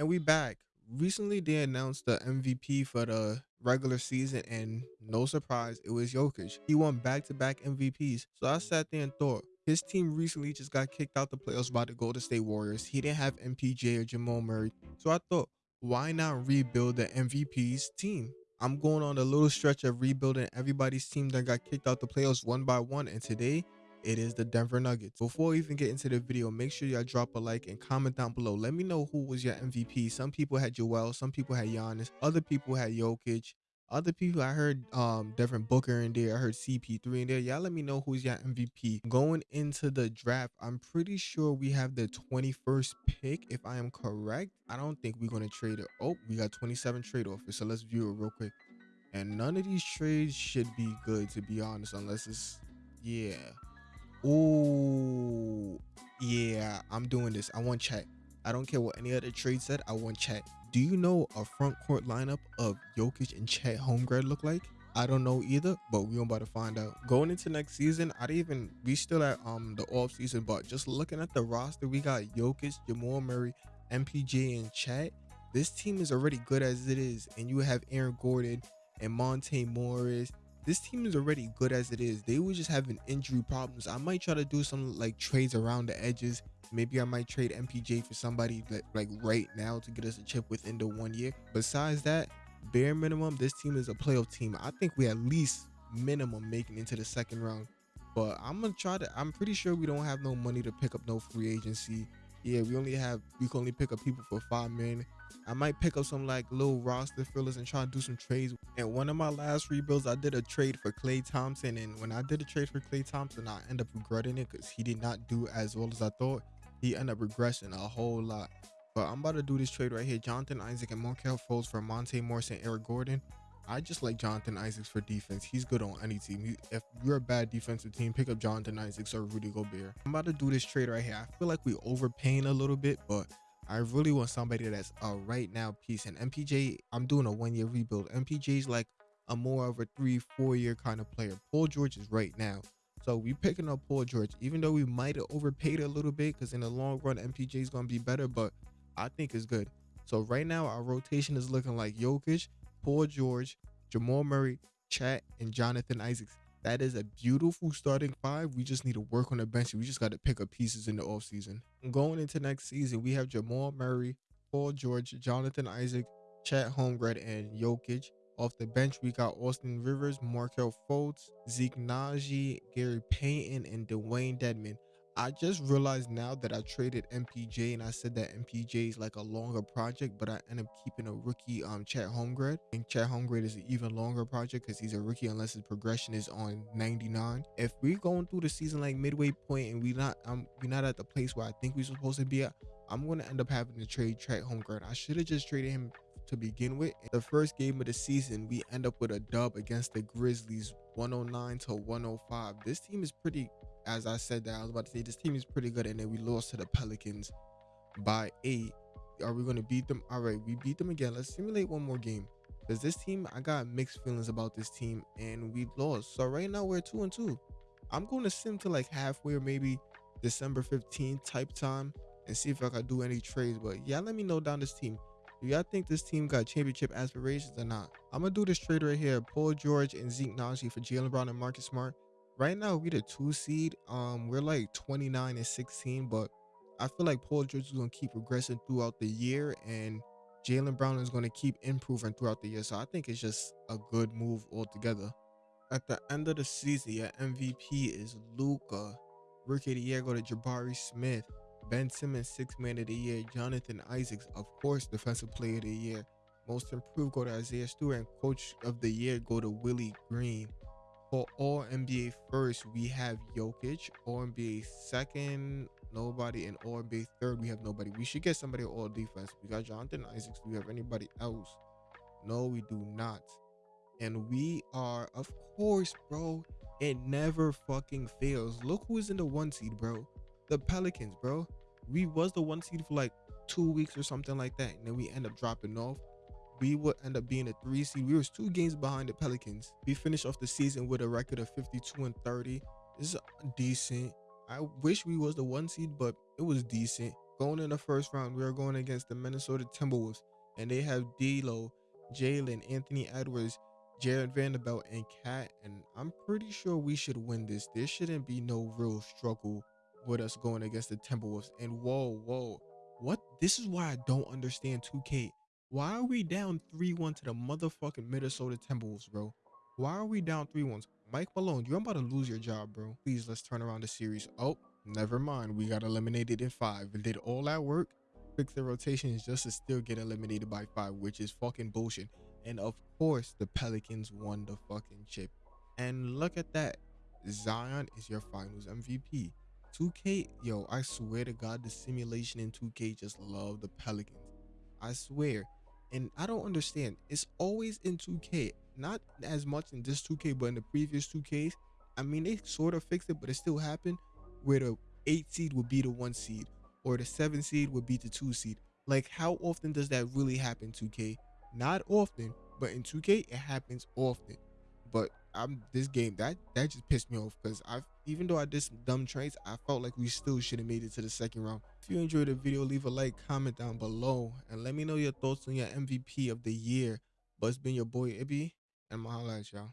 And we back. Recently, they announced the MVP for the regular season, and no surprise, it was Jokic. He won back-to-back MVPs. So I sat there and thought, his team recently just got kicked out the playoffs by the Golden State Warriors. He didn't have MPJ or Jamal Murray. So I thought, why not rebuild the MVP's team? I'm going on a little stretch of rebuilding everybody's team that got kicked out the playoffs one by one. And today, it is the Denver Nuggets. Before we even get into the video, make sure y'all drop a like and comment down below. Let me know who was your MVP. Some people had Joel, some people had Giannis, other people had Jokic. Other people, I heard um Devin Booker in there. I heard CP3 in there. Y'all let me know who's your MVP. Going into the draft, I'm pretty sure we have the 21st pick, if I am correct. I don't think we're going to trade it. Oh, we got 27 trade offers. So let's view it real quick. And none of these trades should be good, to be honest, unless it's, yeah. Oh, yeah, I'm doing this. I want Chet. I don't care what any other trade said. I want Chet. Do you know a front court lineup of Jokic and Chet Holmgren look like? I don't know either, but we're about to find out. Going into next season, I didn't even we still at um the off season, but just looking at the roster, we got Jokic, Jamal Murray, MPJ, and Chet. This team is already good as it is, and you have Aaron Gordon and Monte Morris this team is already good as it is. They were just having injury problems. I might try to do some like trades around the edges. Maybe I might trade MPJ for somebody that, like right now to get us a chip within the one year. Besides that, bare minimum, this team is a playoff team. I think we at least minimum making into the second round. But I'm gonna try to. I'm pretty sure we don't have no money to pick up no free agency. Yeah, we only have. We can only pick up people for five million. I might pick up some like little roster fillers and try to do some trades. And one of my last rebuilds, I did a trade for Klay Thompson. And when I did a trade for Klay Thompson, I end up regretting it because he did not do as well as I thought. He ended up regressing a whole lot. But I'm about to do this trade right here. Jonathan Isaac and Markelle Fultz for Monte Morris and Aaron Gordon. I just like Jonathan Isaacs for defense. He's good on any team. If you're a bad defensive team, pick up Jonathan Isaacs or Rudy Gobert. I'm about to do this trade right here. I feel like we overpaying a little bit, but I really want somebody that's a right now piece. And MPJ, I'm doing a one year rebuild. MPJ is like a more of a three, four year kind of player. Paul George is right now. So we picking up Paul George, even though we might have overpaid a little bit because in the long run, MPJ is going to be better, but I think it's good. So right now, our rotation is looking like Jokic, Paul George, Jamal Murray, Chet, and Jonathan Isaacs. That is a beautiful starting five. We just need to work on the bench. We just got to pick up pieces in the offseason. Going into next season, we have Jamal Murray, Paul George, Jonathan Isaac, Chet Holmgren, and Jokic. Off the bench, we got Austin Rivers, Markelle Fultz, Zeke Nnaji, Gary Payton, and Dewayne Dedmon. I just realized now that I traded MPJ and I said that MPJ is like a longer project, but I end up keeping a rookie um Chet Holmgren. And Chet Holmgren is an even longer project because he's a rookie unless his progression is on 99. If we're going through the season like midway point and we not um we're not at the place where I think we're supposed to be at, I'm gonna end up having to trade Chet Holmgren. I should have just traded him to begin with. The first game of the season, we end up with a dub against the Grizzlies 109 to 105. This team is pretty as I said that, I was about to say this team is pretty good, and then we lost to the Pelicans by eight. Are we gonna beat them? All right, we beat them again. Let's simulate one more game. Because this team, I got mixed feelings about this team, and we lost. So right now we're two and two. I'm going to sim to like halfway or maybe December 15th type time and see if I can do any trades. But yeah, let me know down this team. Do y'all think this team got championship aspirations or not? I'm gonna do this trade right here. Paul George and Zeke Nnaji for Jaylen Brown and Marcus Smart right now we the two seed. Um, we're like 29 and 16, but I feel like Paul George is gonna keep progressing throughout the year, and Jaylen Brown is gonna keep improving throughout the year. So I think it's just a good move altogether. At the end of the season, your MVP is Luka, Rookie of the year go to Jabari Smith. Ben Simmons, six man of the year. Jonathan Isaacs, of course, defensive player of the year. Most improved go to Isaiah Stewart, and coach of the year go to Willie Green. For all NBA first, we have Jokic. All NBA second, nobody. And all NBA third, we have nobody. We should get somebody all defense. We got Jonathan Isaacs. Do we have anybody else? No, we do not. And we are, of course, bro. It never fucking fails. Look who is in the one seed, bro. The Pelicans, bro. We was the one seed for like two weeks or something like that. And then we end up dropping off we would end up being a three seed. We was two games behind the Pelicans. We finished off the season with a record of 52 and 30. This is decent. I wish we was the one seed, but it was decent. Going in the first round, we are going against the Minnesota Timberwolves, and they have D'Lo, Jalen, Anthony Edwards, Jarred Vanderbilt, and Cat. And I'm pretty sure we should win this. There shouldn't be no real struggle with us going against the Timberwolves. And whoa, whoa, what? This is why I don't understand 2K. Why are we down 3-1 to the motherfucking Minnesota Timberwolves, bro? Why are we down 3-1? Mike Malone, you're about to lose your job, bro. Please, let's turn around the series. Oh, never mind. We got eliminated in five. And did all that work, fix the rotations just to still get eliminated by five, which is fucking bullshit. And of course, the Pelicans won the fucking chip. And look at that. Zion is your finals MVP. 2K, yo, I swear to God, the simulation in 2K just love the Pelicans. I swear. And I don't understand. It's always in 2K not as much in this 2K, but in the previous 2Ks, I mean, they sort of fixed it, but it still happened where the eight seed would be the one seed or the seven seed would be the two seed. Like, how often does that really happen, 2K? Not often, but in 2K, it happens often. But I'm this game that that just pissed me off because I've even though I did some dumb trades, I felt like we still should have made it to the second round. If you enjoyed the video, leave a like, comment down below, and let me know your thoughts on your MVP of the year. But it's been your boy Ibby, and at y'all.